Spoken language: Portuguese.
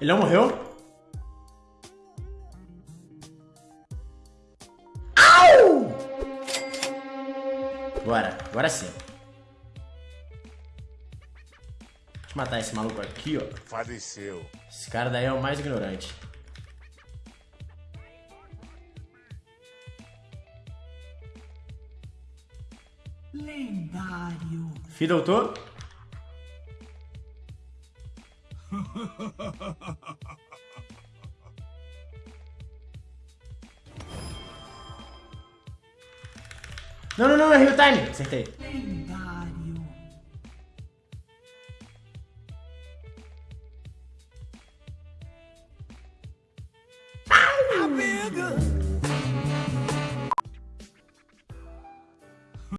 Ele não morreu? Au! Bora, agora sim. Deixa eu matar esse maluco aqui, ó. Faleceu. Esse cara daí é o mais ignorante. Lendário. Fih, doutor? Não, não, não, errei o time. Acertei.